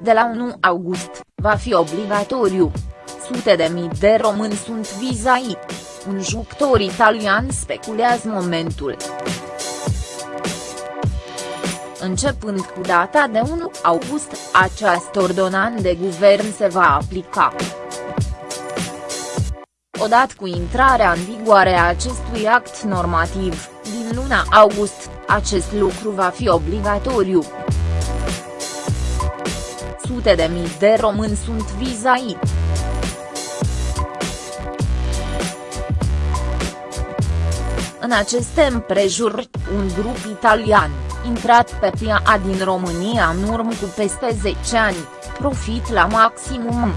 de la 1 august, va fi obligatoriu. Sute de mii de români sunt vizai. Un jucător italian speculează momentul. Începând cu data de 1 august, această ordonanță de guvern se va aplica. Odată cu intrarea în vigoare a acestui act normativ, din luna august, acest lucru va fi obligatoriu. Sute de mii de români sunt vizai. În aceste împrejurări, un grup italian, intrat pe piața din România în urmă cu peste 10 ani, profit la maximum.